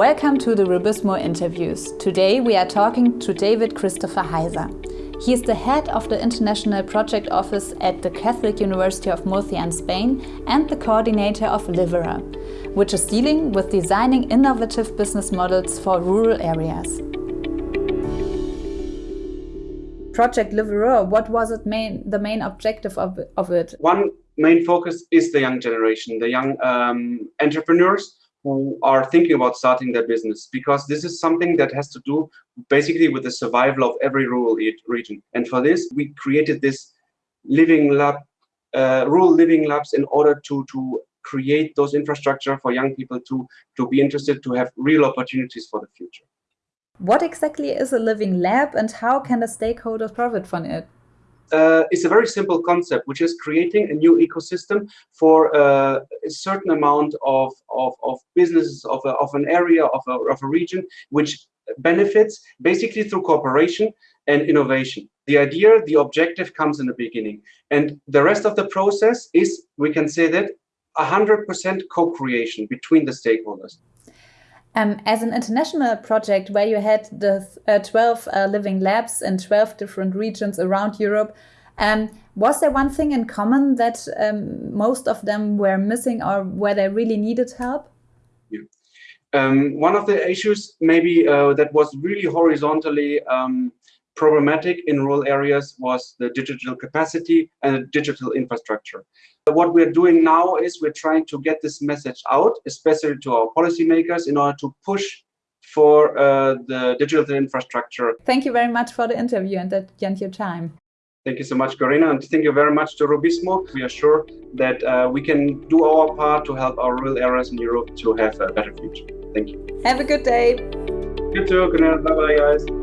Welcome to the RUBIZMO interviews. Today we are talking to David Christopher Heiser. He is the head of the International Project Office at the Catholic University of Murcia in Spain and the coordinator of LIVERUR, which is dealing with designing innovative business models for rural areas. Project LIVERUR, what was it main, the main objective of, of it? One main focus is the young generation, the young um, entrepreneurs who are thinking about starting their business because this is something that has to do basically with the survival of every rural region. And for this, we created this living lab, uh, rural living labs in order to, to create those infrastructure for young people to, to be interested to have real opportunities for the future. What exactly is a living lab and how can the stakeholders profit from it? Uh, is a very simple concept, which is creating a new ecosystem for uh, a certain amount of, of, of businesses of, a, of an area, of a, of a region, which benefits basically through cooperation and innovation. The idea, the objective comes in the beginning. And the rest of the process is, we can say that, 100% co-creation between the stakeholders. Um, as an international project where you had the uh, 12 uh, living labs in 12 different regions around Europe, um, was there one thing in common that um, most of them were missing or where they really needed help? Yeah. Um, one of the issues maybe uh, that was really horizontally um, problematic in rural areas was the digital capacity and the digital infrastructure. What we're doing now is we're trying to get this message out, especially to our policymakers, in order to push for uh, the digital infrastructure. Thank you very much for the interview and that and your time. Thank you so much, Corina, and thank you very much to RUBIZMO. We are sure that uh, we can do our part to help our rural areas in Europe to have a better future. Thank you. Have a good day. You too, Corina. Bye-bye, guys.